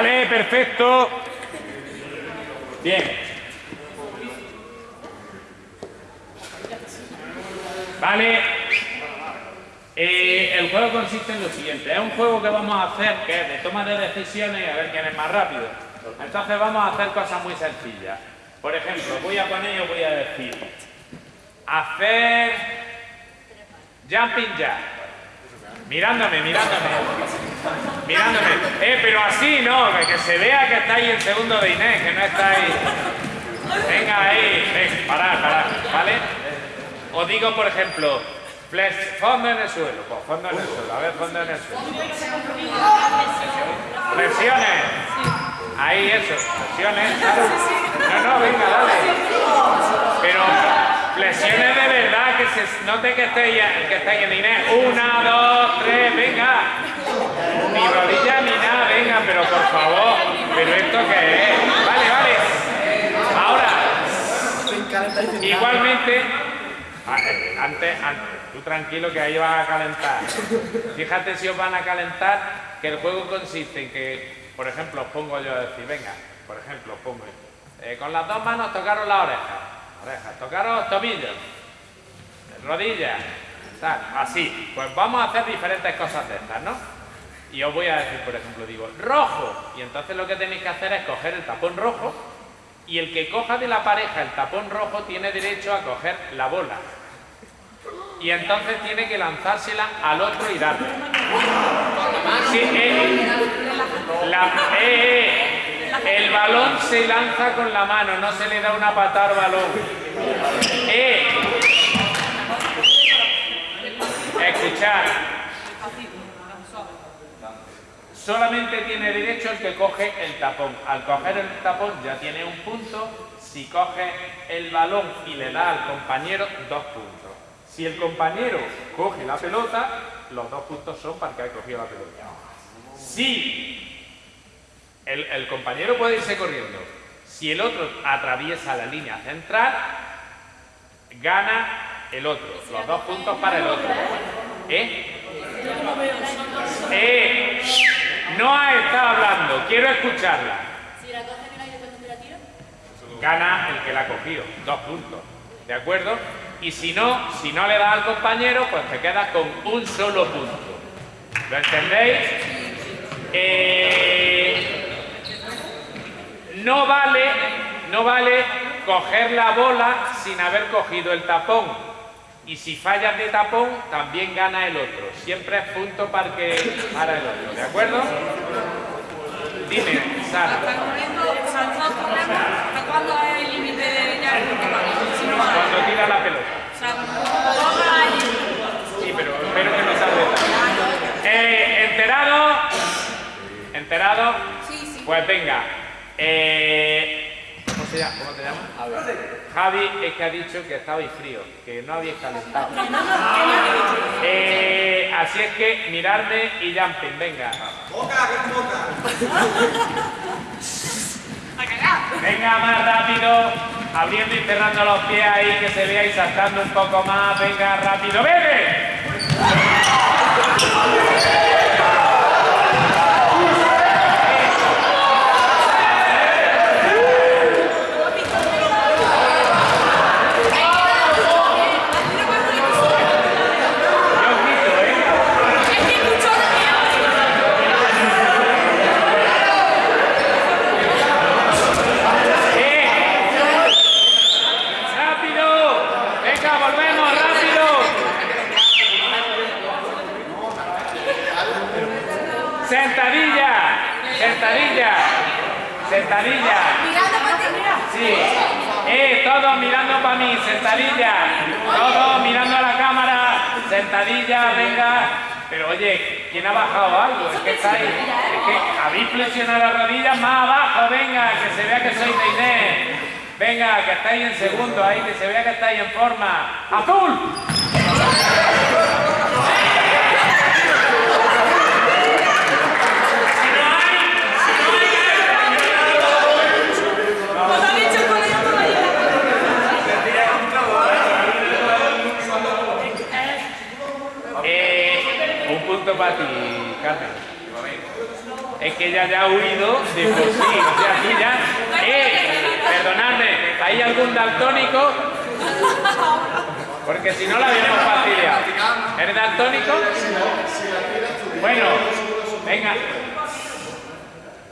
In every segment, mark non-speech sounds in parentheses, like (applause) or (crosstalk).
Vale, perfecto. Bien. Vale. Eh, el juego consiste en lo siguiente. Es un juego que vamos a hacer que es de toma de decisiones y a ver quién es más rápido. Entonces vamos a hacer cosas muy sencillas. Por ejemplo, voy a poner y voy a decir hacer jumping jack. Mirándome, mirándome. Mirándome. Eh, pero así no, que se vea que estáis en segundo de Inés, que no estáis... Venga ahí, ven, parad, parad, ¿vale? Os digo, por ejemplo, flex, fondo en el suelo, pues fondo en el suelo, a ver, fondo en el suelo. Flexiones. Ahí eso, flexiones. No, no, venga, dale. Pero flexiones de verdad, que se note que estéis, que estéis en Inés. Una, dos, tres, venga. Ni rodilla ni nada, venga, pero por favor. ¿Pero esto qué es? Vale, vale. Ahora, igualmente, eh, antes, antes, tú tranquilo que ahí vas a calentar. Fíjate si os van a calentar, que el juego consiste en que, por ejemplo, os pongo yo a decir, venga, por ejemplo, os pongo, eh, con las dos manos tocaros la oreja, orejas, tocaros tobillos, rodillas, así. Pues vamos a hacer diferentes cosas de estas, ¿no? Y os voy a decir, por ejemplo, digo, rojo. Y entonces lo que tenéis que hacer es coger el tapón rojo y el que coja de la pareja el tapón rojo tiene derecho a coger la bola. Y entonces tiene que lanzársela al otro y darle. Sí, eh, la- eh, eh, el balón se lanza con la mano, no se le da una patada al balón. Eh, Solamente tiene derecho el que coge el tapón. Al coger el tapón ya tiene un punto. Si coge el balón y le da al compañero, dos puntos. Si el compañero coge la pelota, los dos puntos son para el que ha cogido la pelota. Si el, el compañero puede irse corriendo, si el otro atraviesa la línea central, gana el otro. Los dos puntos para el otro. ¿Eh? Eh, no ha estado hablando, quiero escucharla. Si la coge en el aire cuando te la tira, Gana el que la ha cogido, dos puntos. ¿De acuerdo? Y si no, si no le das al compañero, pues te quedas con un solo punto. ¿Lo entendéis? Eh, no vale, no vale coger la bola sin haber cogido el tapón. Y si fallas de tapón, también gana el otro. Siempre es punto para, que, para el otro. ¿De acuerdo? Dime, Sara. ¿hasta cuándo es el límite de ya? Cuando tira la pelota. Sí, pero espero que no salga. Eh, ¿Enterado? ¿Enterado? Sí, sí. Pues venga. Eh, ¿cómo, se llama? ¿Cómo te llamas? Javi es que ha dicho que estabais frío, que no habíais calentado. (laughs) Eh, así es que miradme y jumping, venga. (laughs) Venga, más rápido, abriendo y cerrando los pies ahí, que se vea y saltando un poco más. Venga, rápido, ¡vete! Yo os grito, ¿eh? Es que escucho ¡Eh! ¡Rápido! ¡Venga, volvemos, rápido! ¡Sentadilla! ¡Sentadilla! ¡Sentadilla! mirando para ti, mira. Sí. ¡Eh! Todos mirando para mí, sentadilla. Todos mirando a la cámara. Sentadilla, venga. Pero oye, ¿quién ha bajado algo? Es que estáis. Es que habéis flexionado las rodillas más abajo, venga, que se vea que sois de Inés. Venga, que estáis en segundo ahí, que se vea que estáis en forma. ¡Azul! Pues ha dicho el colegio todavía. Eh, un punto para ti, Carmen. Es que ella ya ha huido de por sí. O sea, ya. ¡Eh! Perdonadme, ¿hay algún daltónico? Porque si no la habíamos fastidiado. ¿Eres daltónico? Bueno, venga.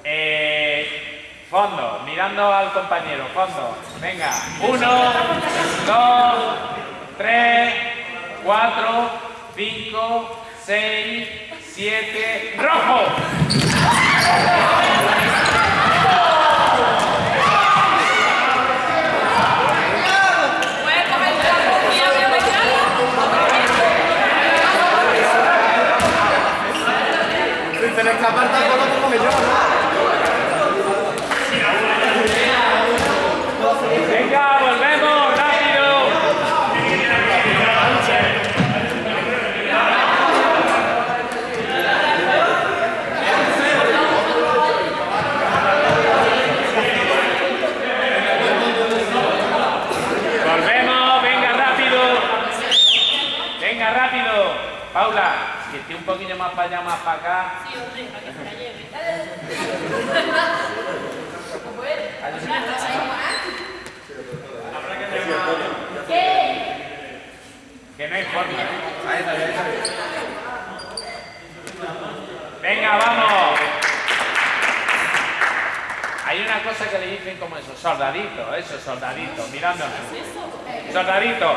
Eh, fondo, mirando al compañero, fondo. Venga, uno, dos, tres, cuatro, cinco, seis, siete, rojo. ¿Puedes comentar con quién había mezclado? Si se le escapa el taco, lo como que yo, ¿no? Venga, volvemos, rápido. Volvemos, venga rápido. Venga rápido. Paula, que esté un poquillo más para allá, más para acá. Sí, hombre, para que se la lleve. Que no hay forma. Venga, vamos. Hay una cosa que le dicen como eso, soldadito, eso, soldadito, mirándonos. Soldadito.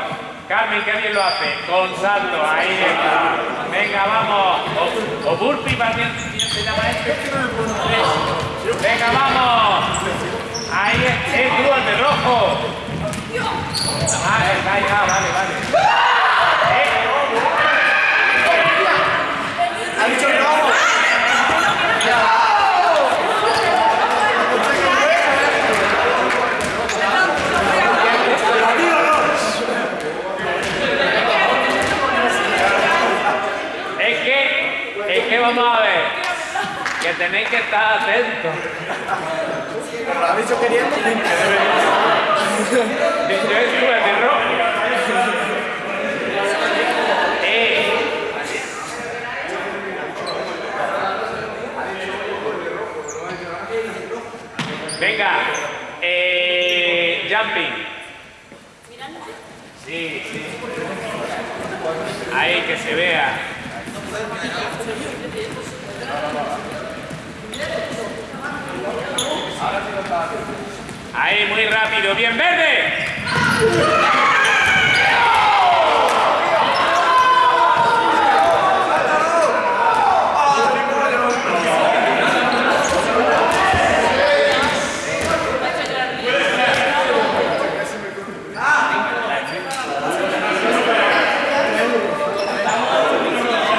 Carmen, qué bien lo hace. Con salto, ahí está. Venga, vamos. O, o burpee, ¿para quién quién se llama este? Venga, vamos. Ahí es, tú, el de rojo. Ah, está ah, vale, vale. Eh, Ha dicho el rojo. Es que, es que vamos a ver, que tenéis que estar atentos. Lo ha dicho queriendo. Rojo. Eh. Venga, eh, jumping. Sí, sí. Ahí que se vea. Ahí, muy rápido. ¡Bien verde!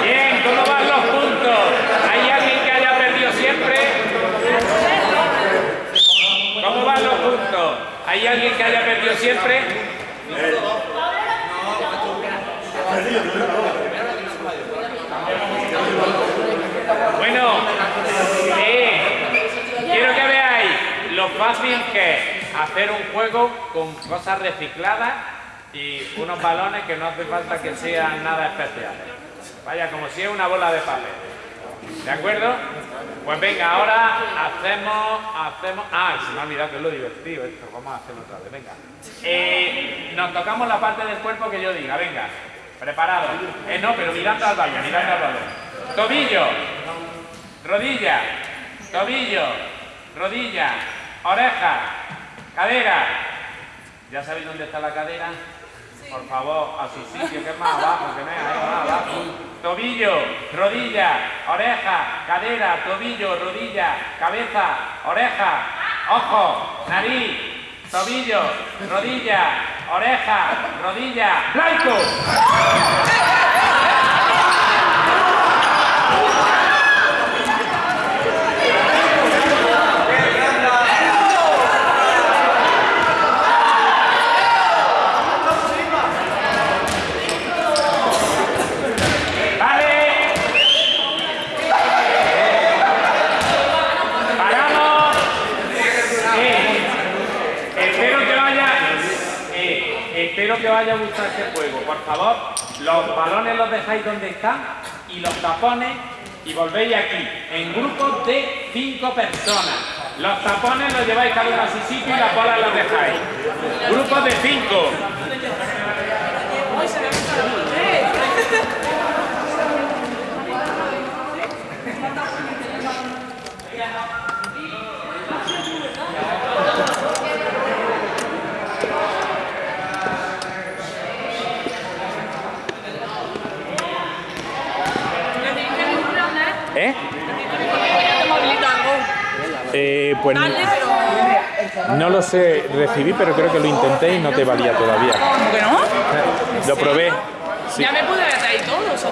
Bien, ¿cómo van los puntos? ¿Hay alguien que haya perdido siempre? ¿Hay alguien que haya perdido siempre? Bueno, quiero que veáis lo fácil que es hacer un juego con cosas recicladas y unos balones que no hace falta que sean nada especiales. Vaya, como si es una bola de papel. ¿De acuerdo? Pues venga, ahora hacemos, hacemos... Ah, se me ha olvidado que es lo divertido esto. Vamos a hacerlo otra vez, venga. Eh, nos tocamos la parte del cuerpo que yo diga, venga. Preparado. Eh, no, pero mirando al balón, mirando al balón. Tobillo, rodilla, tobillo, rodilla, oreja, cadera. ¿Ya sabéis dónde está la cadera? Por favor, a su sitio, que es más abajo, que no es ahí, más abajo. Tobillo, rodilla, oreja, cadera, tobillo, rodilla, cabeza, oreja, ojo, nariz, tobillo, rodilla, oreja, rodilla, blanco. Vale. Paramos. Eh, espero que vaya. eh, espero que vaya a gustar este juego. Por favor, los balones los dejáis donde están y los tapones y volvéis aquí, en grupos de cinco personas. Los tapones los lleváis cada uno a su sitio y las bolas las dejáis. Grupos de cinco. Uy, se me ha visto la ¡Eh! ¿Eh? Te movilito algo. Eh, pues Dale, pero. no lo sé, recibí, pero creo que lo intenté y no te valía todavía. ¿Cómo que no? Lo probé. Sí. Ya me pude haber traído todo.